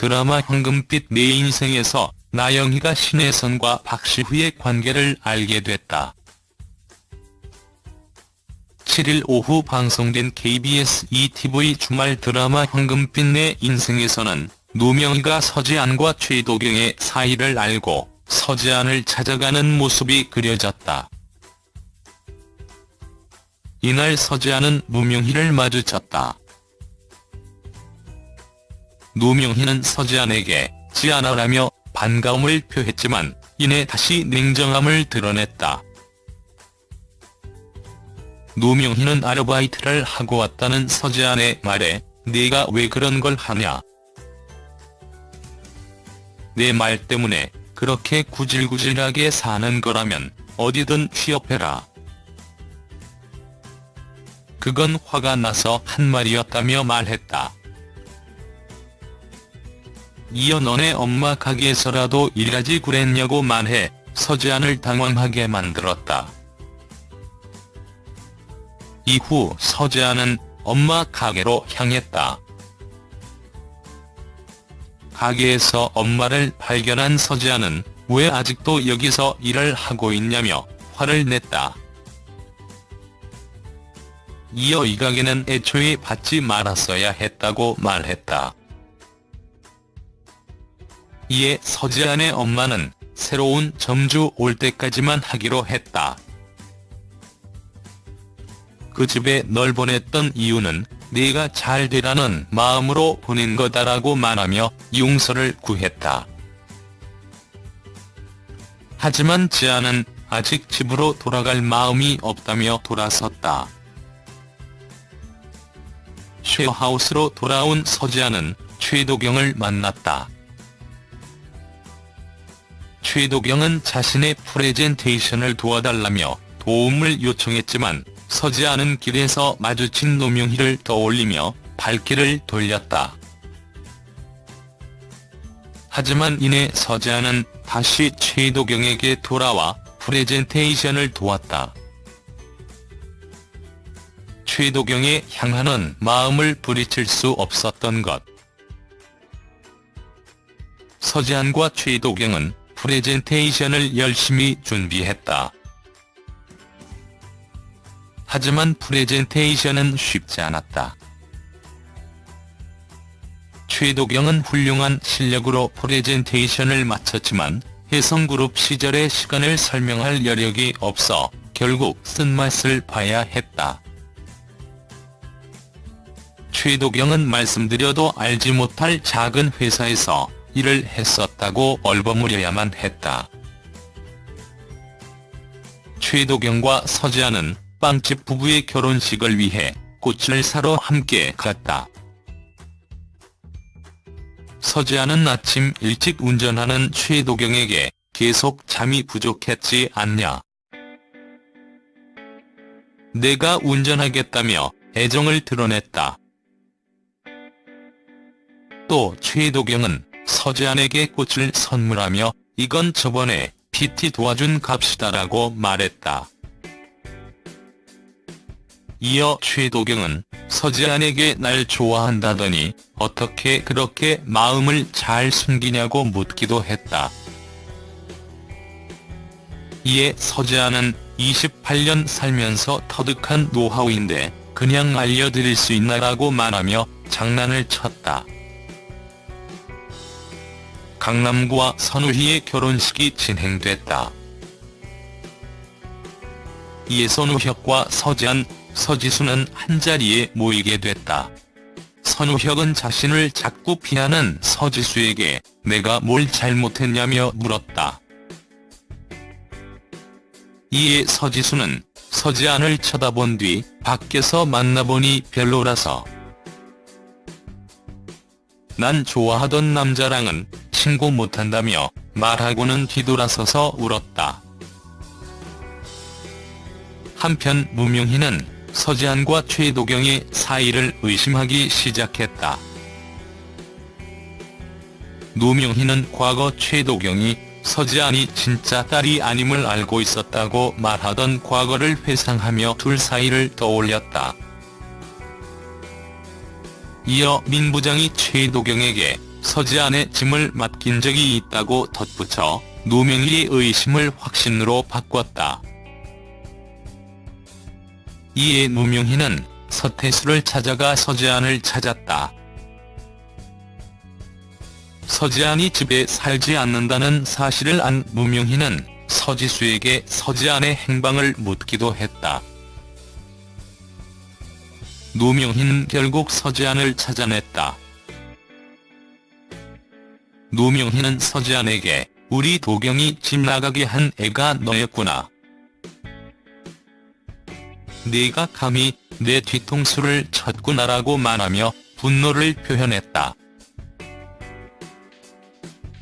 드라마 황금빛 내 인생에서 나영희가 신혜선과 박시후의 관계를 알게 됐다. 7일 오후 방송된 KBS ETV 주말 드라마 황금빛 내 인생에서는 노명희가 서지안과 최도경의 사이를 알고 서지안을 찾아가는 모습이 그려졌다. 이날 서지안은 무명희를 마주쳤다. 노명희는 서지안에게 지안아라며 반가움을 표했지만 이내 다시 냉정함을 드러냈다. 노명희는 아르바이트를 하고 왔다는 서지안의 말에 네가 왜 그런 걸 하냐. 내 말 때문에 그렇게 구질구질하게 사는 거라면 어디든 취업해라. 그건 화가 나서 한 말이었다며 말했다. 이어 너네 엄마 가게에서라도 일하지 그랬냐고 말해 서지안을 당황하게 만들었다. 이후 서지안은 엄마 가게로 향했다. 가게에서 엄마를 발견한 서지안은 왜 아직도 여기서 일을 하고 있냐며 화를 냈다. 이어 이 가게는 애초에 받지 말았어야 했다고 말했다. 이에 서지안의 엄마는 새로운 점주 올 때까지만 하기로 했다. 그 집에 널 보냈던 이유는 네가 잘 되라는 마음으로 보낸 거다라고 말하며 용서를 구했다. 하지만 지안은 아직 집으로 돌아갈 마음이 없다며 돌아섰다. 쉐어하우스로 돌아온 서지안은 최도경을 만났다. 최도경은 자신의 프레젠테이션을 도와달라며 도움을 요청했지만 서지 않은 길에서 마주친 노명희를 떠올리며 발길을 돌렸다. 하지만 이내 서지아는 다시 최도경에게 돌아와 프레젠테이션을 도왔다. 최도경의 향하는 마음을 부리칠 수 없었던 것. 서지안과 최도경은 프레젠테이션을 열심히 준비했다. 하지만 프레젠테이션은 쉽지 않았다. 최도경은 훌륭한 실력으로 프레젠테이션을 마쳤지만 혜성그룹 시절의 시간을 설명할 여력이 없어 결국 쓴맛을 봐야 했다. 최도경은 말씀드려도 알지 못할 작은 회사에서 일을 했었다고 얼버무려야만 했다. 최도경과 서지아는 빵집 부부의 결혼식을 위해 꽃을 사러 함께 갔다. 서지아는 아침 일찍 운전하는 최도경에게 계속 잠이 부족했지 않냐. 내가 운전하겠다며 애정을 드러냈다. 또 최도경은 서지안에게 꽃을 선물하며 이건 저번에 PT 도와준 값이다라고 말했다. 이어 최도경은 서지안에게 날 좋아한다더니 어떻게 그렇게 마음을 잘 숨기냐고 묻기도 했다. 이에 서지안은 28년 살면서 터득한 노하우인데 그냥 알려드릴 수 있나라고 말하며 장난을 쳤다. 강남구와 선우희의 결혼식이 진행됐다. 이에 선우혁과 서지안, 서지수는 한자리에 모이게 됐다. 선우혁은 자신을 자꾸 피하는 서지수에게 내가 뭘 잘못했냐며 물었다. 이에 서지수는 서지안을 쳐다본 뒤 밖에서 만나보니 별로라서 난 좋아하던 남자랑은 신고 못한다며 말하고는 뒤돌아서서 울었다. 한편 무명희는 서지안과 최도경의 사이를 의심하기 시작했다. 노명희는 과거 최도경이 서지안이 진짜 딸이 아님을 알고 있었다고 말하던 과거를 회상하며 둘 사이를 떠올렸다. 이어 민 부장이 최도경에게 서지안의 짐을 맡긴 적이 있다고 덧붙여 노명희의 의심을 확신으로 바꿨다. 이에 노명희는 서태수를 찾아가 서지안을 찾았다. 서지안이 집에 살지 않는다는 사실을 안 무명희는 서지수에게 서지안의 행방을 묻기도 했다. 노명희는 결국 서지안을 찾아냈다. 노명희는 서지안에게 우리 도경이 집 나가게 한 애가 너였구나. 네가 감히 내 뒤통수를 쳤구나라고 말하며 분노를 표현했다.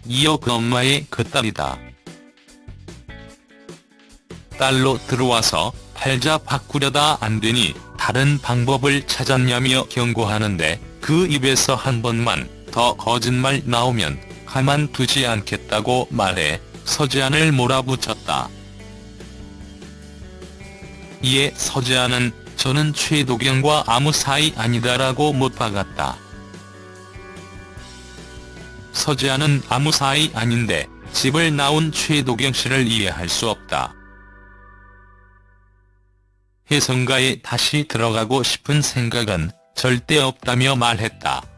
이어 그 엄마의 그 딸이다. 딸로 들어와서 팔자 바꾸려다 안되니 다른 방법을 찾았냐며 경고하는데 그 입에서 한 번만 더 거짓말 나오면 가만두지 않겠다고 말해 서지안을 몰아붙였다. 이에 서지안은 저는 최도경과 아무 사이 아니다라고 못 박았다. 서지안은 아무 사이 아닌데 집을 나온 최도경 씨를 이해할 수 없다. 혜성가에 다시 들어가고 싶은 생각은 절대 없다며 말했다.